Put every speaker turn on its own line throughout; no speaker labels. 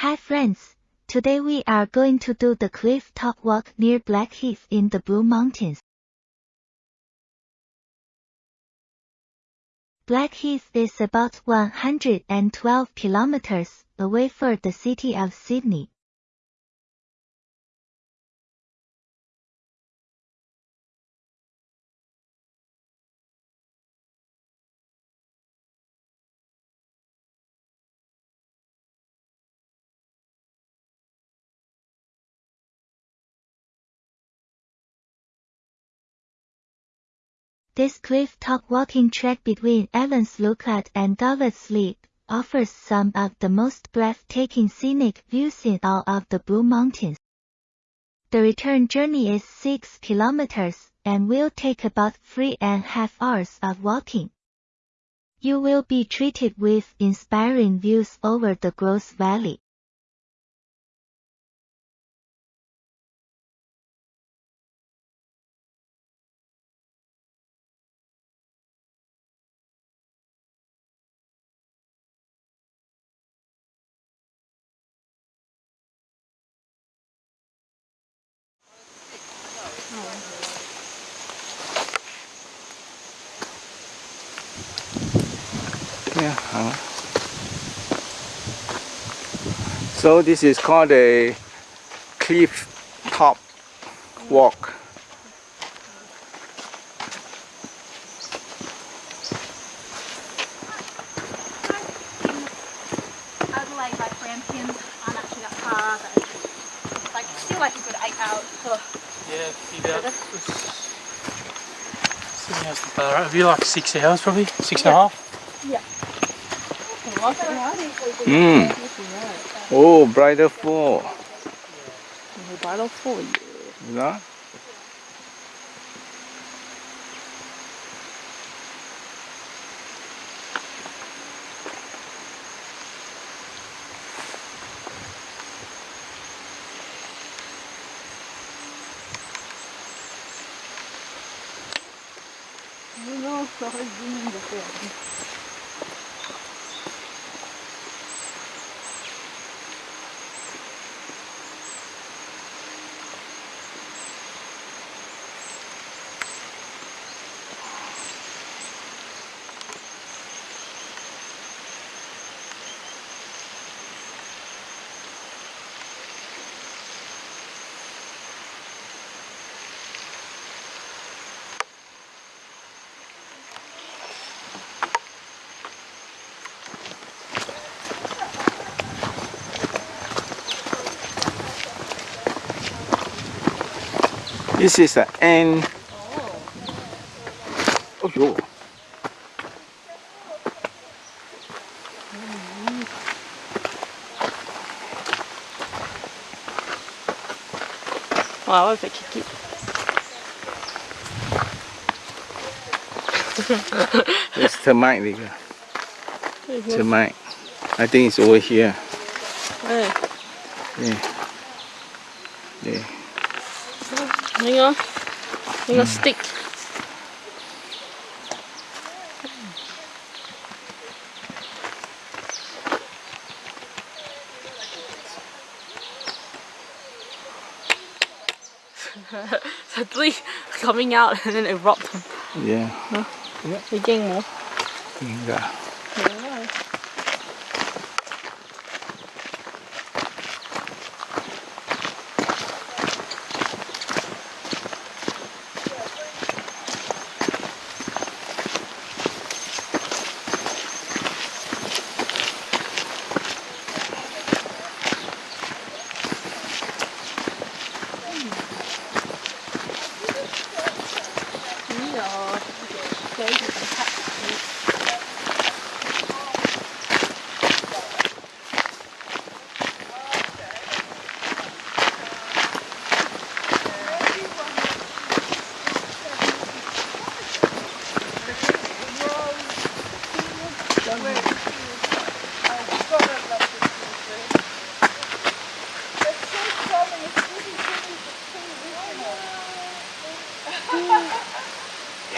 Hi friends, today we are going to do the cliff top walk near Blackheath in the Blue Mountains. Blackheath is about 112 kilometers away from the city of Sydney. This cliff-top walking track between Evans Lookout and Govett's Leap offers some of the most breathtaking scenic views in all of the Blue Mountains. The return journey is 6 kilometers and will take about three and a half hours of walking. You will be treated with inspiring views over the Grose Valley.
Yeah. uh. So this is called a cliff top walk.
Adelaide, like Grampians aren't actually that far, but it's like still like a good eight hours.
Yeah, be about. Sydney has the far out. It'd be like six hours probably, six and a half.
Mm. Oh, Bridal Fall.
Bridal Fall.
Yeah.
Non,
This is the end. Oh, yo.
Ouais, fait kiki.
It's termite, Vika. Termite. I think it's over here. Yeah. Yeah.
Hang on. Hang on, stick. Suddenly coming out and then it erupt.
Yeah.
Bị chen more.
Yeah.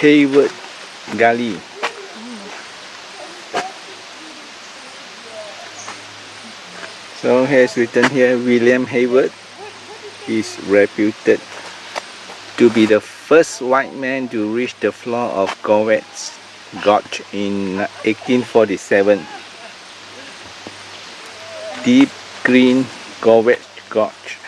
Hayward Gully. So here's written here William Hayward is reputed to be the first white man to reach the floor of Govett's Gorge in 1847. Deep green Govett Gorge.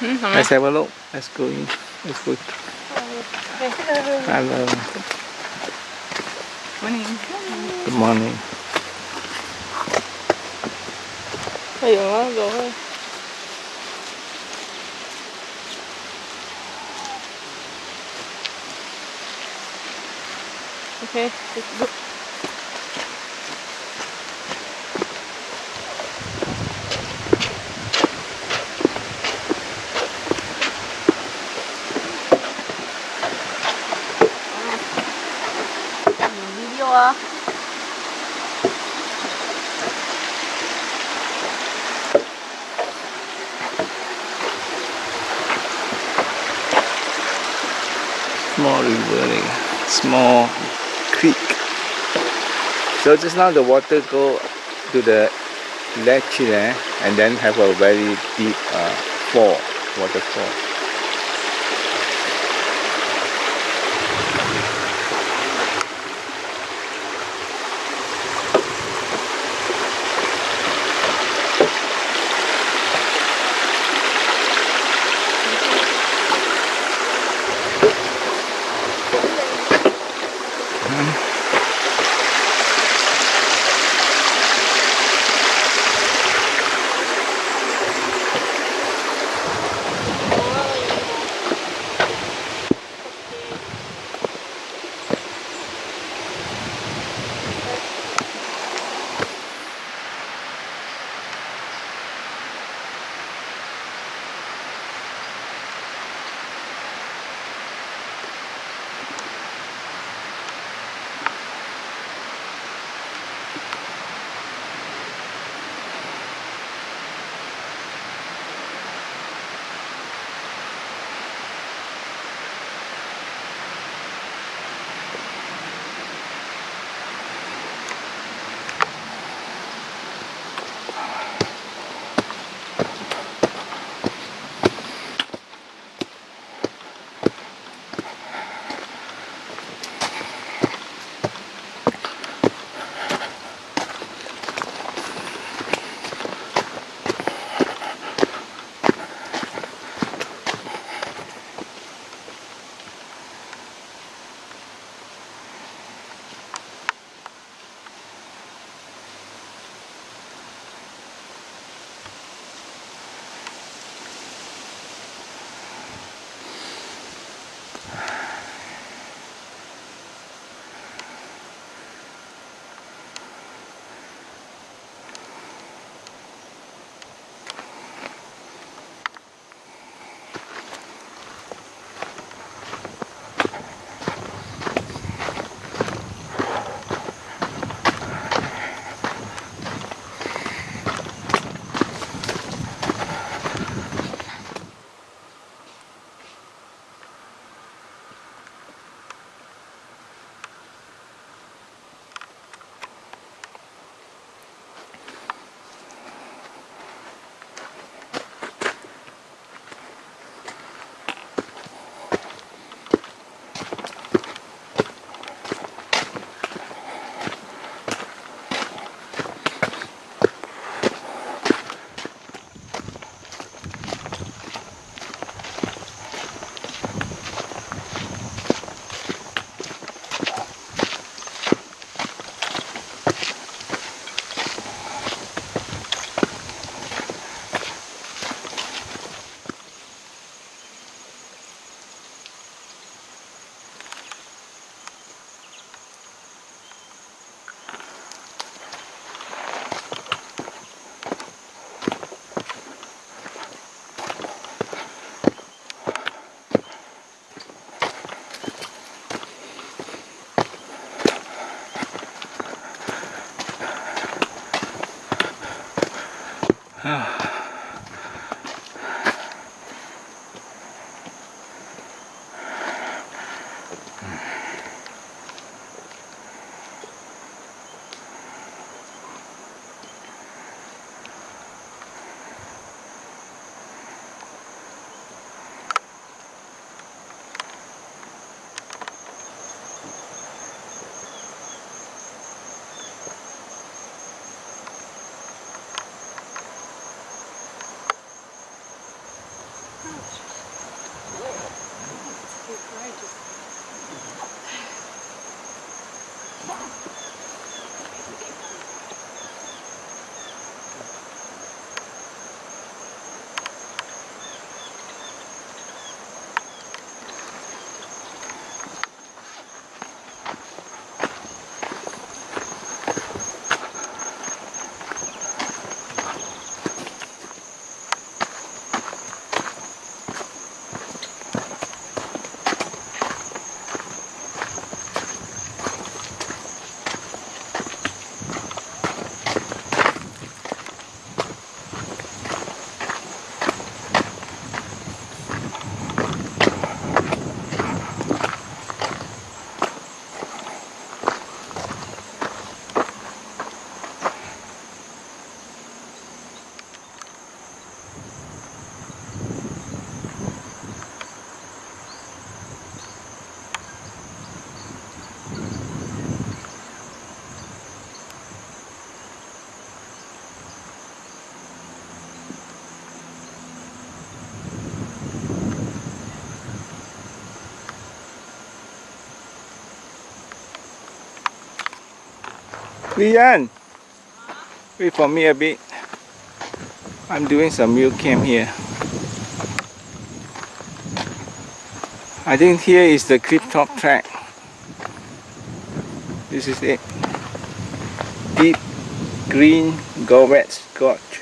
Mm-hmm. Let's have a look. Let's go in. Let's go. Hello.
Morning.
Good morning.
Hay quá, rồi. Okay, let's go. video à
Small river, like, small creek. So just now the water go to the ledge there and then have a very deep uh, fall, waterfall. Lian, wait for me a bit. I'm doing some real camp here. I think here is the cliff top track. This is it. Deep green Govett's Gorge.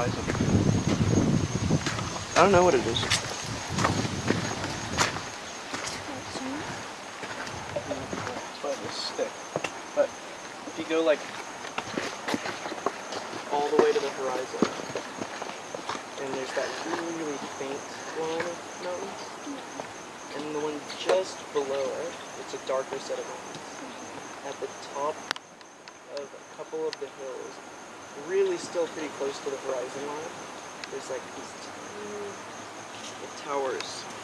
horizon. I don't know what it is. But if you go like all the way to the horizon, and there's that really faint line of mountains, and the one just below it, it's a darker set of mountains. At the top of a couple of the hills, really still pretty close to the horizon line, there's like these towers.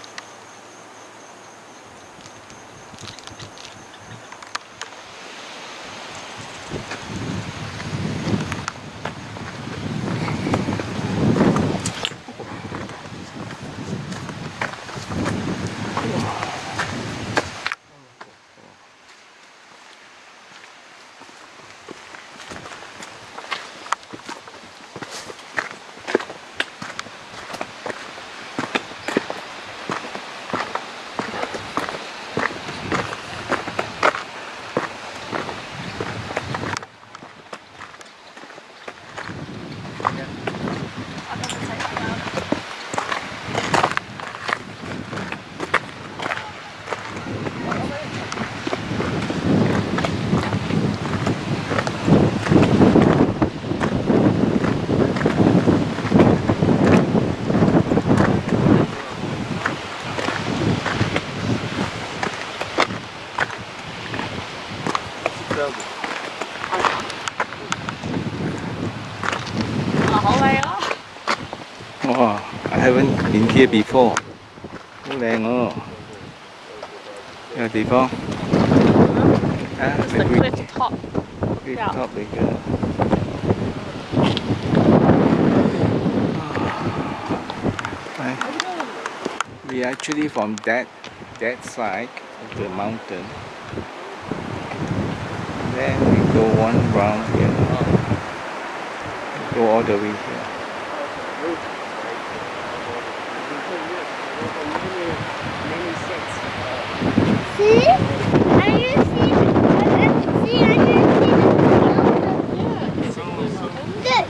Here before. Hú đèn ồ. Đây là địa
It's
the
the
cliff,
cliff top.
cliff
yeah.
top here. Right. We actually from that that side of the mountain. Then we go one round here. Go all the way here.
See? I didn't see the See, I didn't see the Look. Look.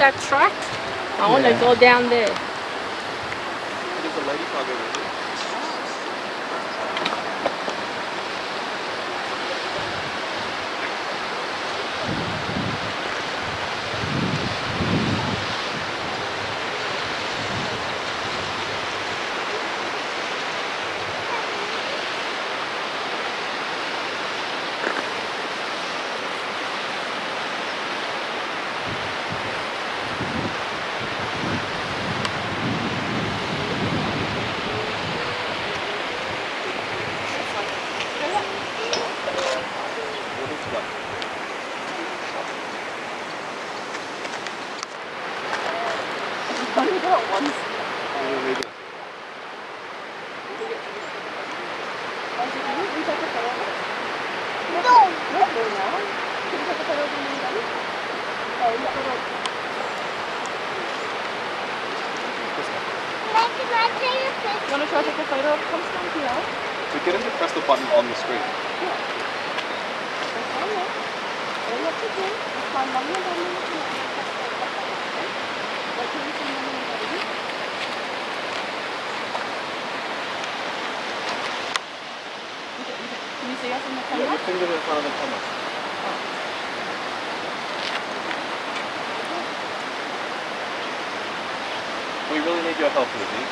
that track? Want go down there.
There's a lady frog over here. What is what? Oh, maybe.
You want to take a photo of
to press the button on the screen.
Can you see us in the camera?
your finger in front of the camera. We really need your help, Lizzie.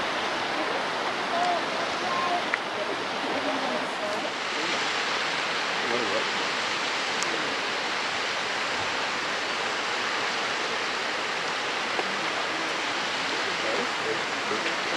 What is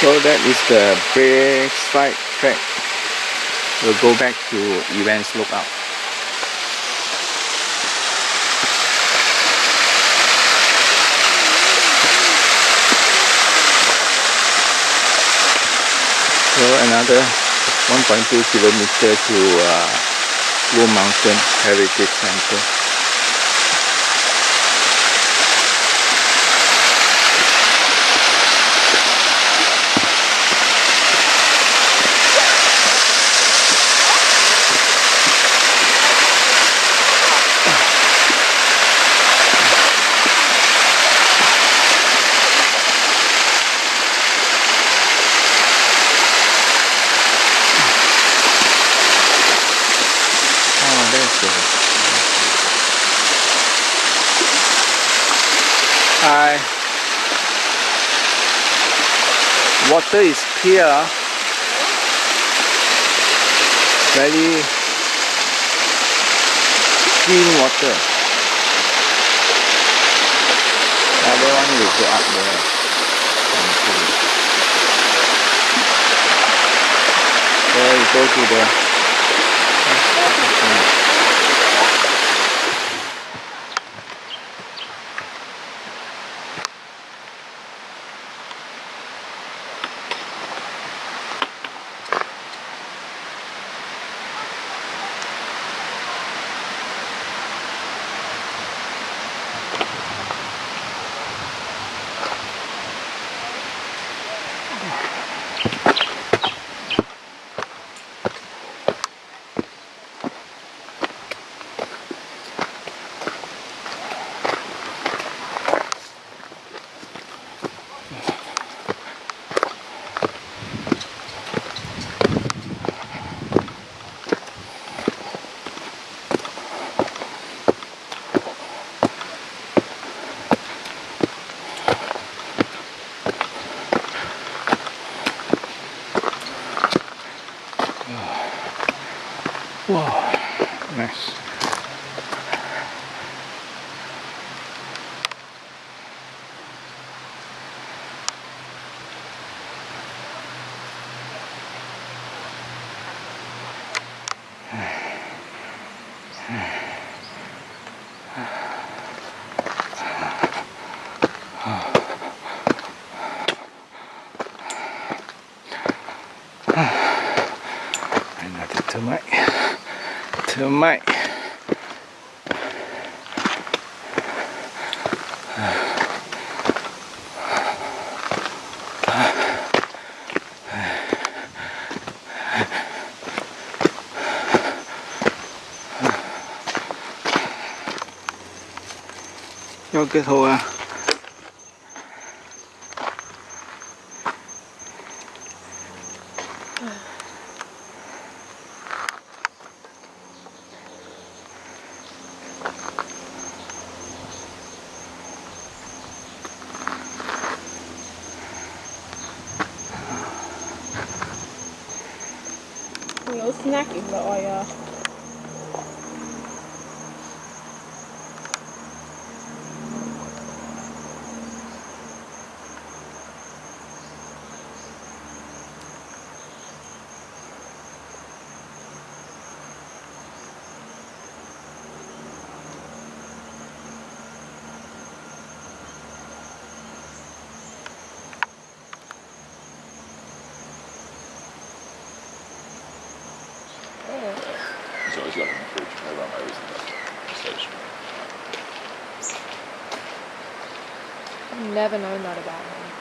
So that is the Braeside track. We'll go back to Evans Lookout. So another 1.2 kilometer to uh, Blue Mountain Heritage Center. Oh, that's good. Hi. Water is clear. Very clean water. Other one will go up there. There you go to the Thứ mạnh cho cái thua
snacking rồi à.
He's always got it in the fridge. I run over to the station.
Never known that about him.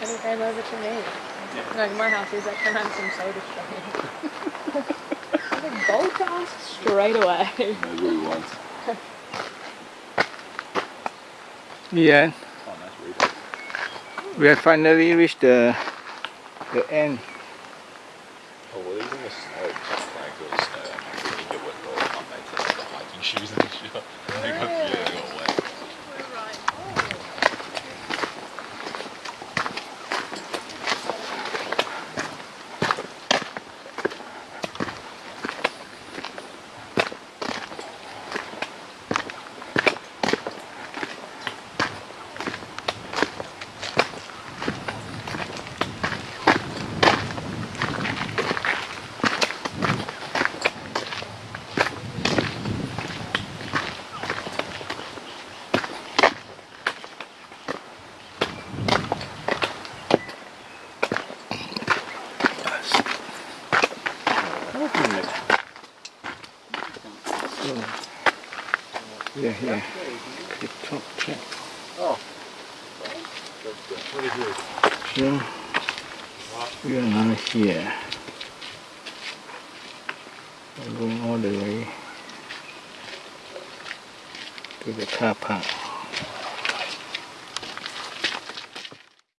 And he came over to me. Like my house is like, can I have some soda straight? I was like, gold cast straight away.
Knows what he.
Yeah,
Oh, nice reader.
we have finally reached the the end.